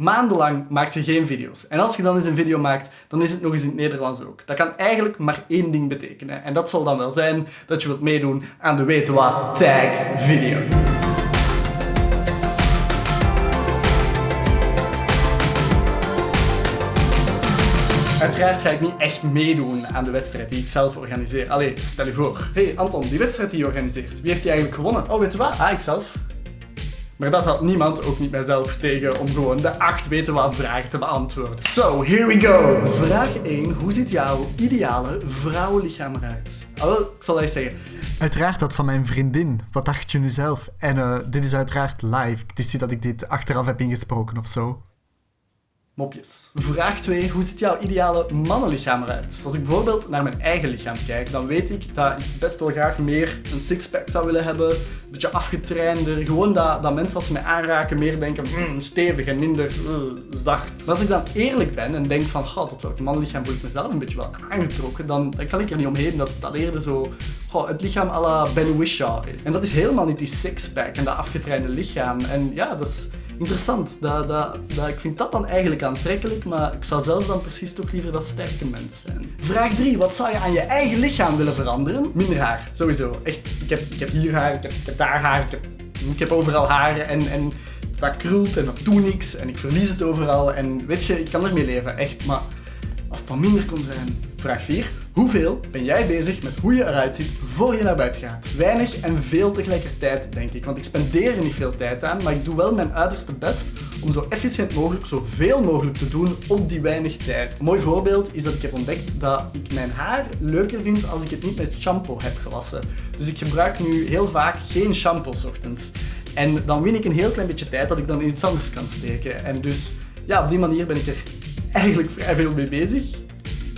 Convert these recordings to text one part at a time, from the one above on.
Maandenlang maakt je geen video's. En als je dan eens een video maakt, dan is het nog eens in het Nederlands ook. Dat kan eigenlijk maar één ding betekenen. En dat zal dan wel zijn dat je wilt meedoen aan de Weten Wat Tag video. Uiteraard ga ik niet echt meedoen aan de wedstrijd die ik zelf organiseer. Allee, stel je voor. hey Anton, die wedstrijd die je organiseert, wie heeft die eigenlijk gewonnen? Oh, weet je wat? Ah, ik zelf. Maar dat had niemand, ook niet mijzelf, tegen om gewoon de acht weten wat vragen te beantwoorden. So, here we go! Vraag 1. Hoe ziet jouw ideale vrouwenlichaam eruit? Ah, ik zal eens zeggen. Uiteraard dat van mijn vriendin. Wat dacht je nu zelf? En uh, dit is uiteraard live. Het is dat ik dit achteraf heb ingesproken of zo. Mopjes. Vraag 2. Hoe ziet jouw ideale mannenlichaam eruit? Als ik bijvoorbeeld naar mijn eigen lichaam kijk, dan weet ik dat ik best wel graag meer een sixpack zou willen hebben. Een beetje afgetrainder. Gewoon dat, dat mensen als ze mij aanraken meer denken mm, stevig en minder uh, zacht. Maar als ik dan eerlijk ben en denk van oh, tot welk mannenlichaam voel ik mezelf een beetje wel aangetrokken, dan, kan ik er niet omheen dat dat eerder zo het lichaam à la Ben Whishaw is. En dat is helemaal niet die sixpack en dat afgetrainde lichaam. En ja, dat is interessant. Dat, dat, dat, ik vind dat dan eigenlijk aantrekkelijk, maar ik zou zelf dan precies toch liever dat sterke mens zijn. Vraag 3. Wat zou je aan je eigen lichaam willen veranderen? Minder haar, sowieso. Echt, ik heb, ik heb hier haar, ik heb, daar haar, ik heb, ik heb overal haren en, en dat krult en dat doet niks en ik verlies het overal. En weet je, ik kan ermee leven, echt, maar als het wat minder kon zijn. Vraag 4. Hoeveel ben jij bezig met hoe je eruit ziet voor je naar buiten gaat? Weinig en veel tegelijkertijd, denk ik. Want ik spendeer er niet veel tijd aan, maar ik doe wel mijn uiterste best om zo efficiënt mogelijk zoveel mogelijk te doen op die weinig tijd. Een mooi voorbeeld is dat ik heb ontdekt dat ik mijn haar leuker vind als ik het niet met shampoo heb gewassen. Dus ik gebruik nu heel vaak geen shampoo ochtends. En dan win ik een heel klein beetje tijd dat ik dan in iets anders kan steken. En dus ja, op die manier ben ik er eigenlijk vrij veel mee bezig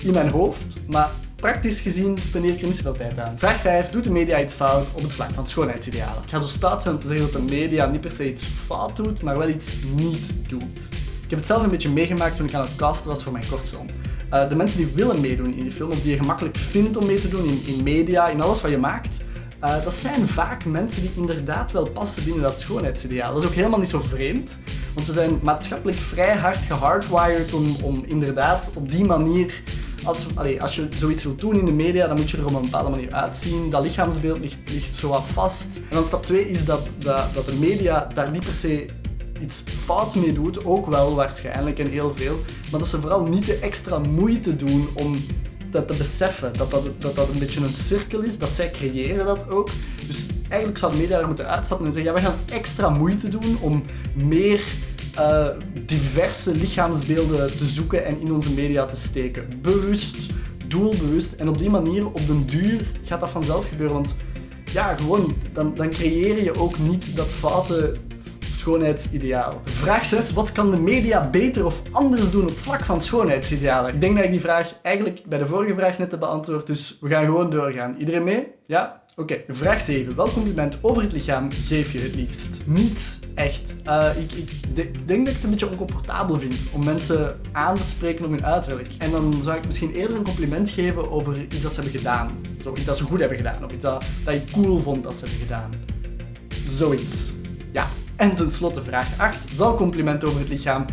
in mijn hoofd, maar praktisch gezien spendeer ik er niet zoveel tijd aan. Vraag 5. Doet de media iets fout op het vlak van schoonheidsidealen? Ik ga zo stout zijn om te zeggen dat de media niet per se iets fout doet, maar wel iets niet doet. Ik heb het zelf een beetje meegemaakt toen ik aan het casten was voor mijn kortfilm. Uh, de mensen die willen meedoen in die film, of die je gemakkelijk vindt om mee te doen in, in media, in alles wat je maakt, uh, dat zijn vaak mensen die inderdaad wel passen binnen dat schoonheidsideaal. Dat is ook helemaal niet zo vreemd, want we zijn maatschappelijk vrij hard gehardwired om, om inderdaad op die manier als, als je zoiets wilt doen in de media, dan moet je er op een bepaalde manier uitzien. Dat lichaamsbeeld ligt, ligt zo wat vast. En dan stap 2 is dat, dat, dat de media daar niet per se iets fout mee doet, ook wel waarschijnlijk en heel veel, maar dat ze vooral niet de extra moeite doen om dat te beseffen, dat dat, dat dat een beetje een cirkel is, dat zij creëren dat ook. Dus eigenlijk zou media er moeten uitstappen en zeggen, ja, we gaan extra moeite doen om meer uh, diverse lichaamsbeelden te zoeken en in onze media te steken. Bewust, doelbewust. En op die manier, op den duur, gaat dat vanzelf gebeuren. Want ja, gewoon, dan, dan creëer je ook niet dat foute schoonheidsideaal. Vraag 6. Wat kan de media beter of anders doen op vlak van schoonheidsidealen? Ik denk dat ik die vraag eigenlijk bij de vorige vraag net heb beantwoord, dus we gaan gewoon doorgaan. Iedereen mee? Ja? Oké, vraag 7. Welk compliment over het lichaam geef je het liefst? Niet echt. Uh, ik, ik, denk dat ik het een beetje oncomfortabel vind om mensen aan te spreken op hun uiterlijk. En dan zou ik misschien eerder een compliment geven over iets dat ze hebben gedaan. Zo, iets dat ze goed hebben gedaan, of iets dat, dat je cool vond dat ze hebben gedaan. Zoiets. Ja. En tenslotte vraag 8. Welk compliment over het lichaam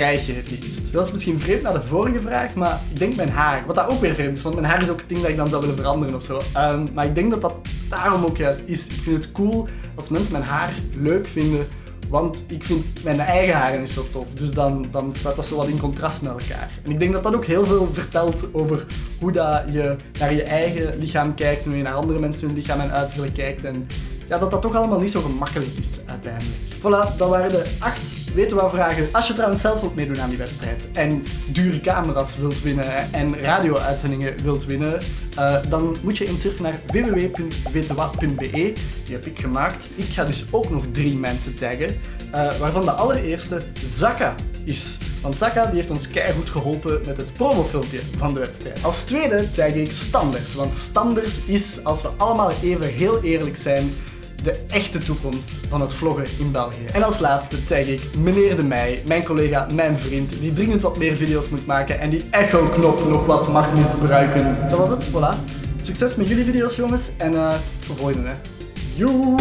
het? Dat is misschien vreemd naar de vorige vraag, maar ik denk mijn haar. Wat dat ook weer vreemd is, want mijn haar is ook het ding dat ik dan zou willen veranderen of zo. Um, maar ik denk dat dat daarom ook juist is. Ik vind het cool als mensen mijn haar leuk vinden, want ik vind mijn eigen haar niet zo tof. Dus dan, dan staat dat zo wat in contrast met elkaar. En ik denk dat dat ook heel veel vertelt over hoe dat je naar je eigen lichaam kijkt, hoe je naar andere mensen hun lichaam en uiterlijk kijkt. En ja, dat dat toch allemaal niet zo gemakkelijk is uiteindelijk. Voilà, dat waren de acht weten wat vragen. Als je trouwens zelf wilt meedoen aan die wedstrijd en dure camera's wilt winnen en radio-uitzendingen wilt winnen, uh, dan moet je insurfen naar www.wetenwat.be. Die heb ik gemaakt. Ik ga dus ook nog drie mensen taggen, uh, waarvan de allereerste Zaka is. Want Zaka die heeft ons keihard geholpen met het promofilmpje van de wedstrijd. Als tweede tag ik Standers, want Standers is, als we allemaal even heel eerlijk zijn, de echte toekomst van het vloggen in België. En als laatste tag ik meneer De Meij, mijn collega, mijn vriend, die dringend wat meer video's moet maken en die echo-knop nog wat mag misbruiken. Dat was het, voilà. Succes met jullie video's jongens en uh, tot de volgende. Joe!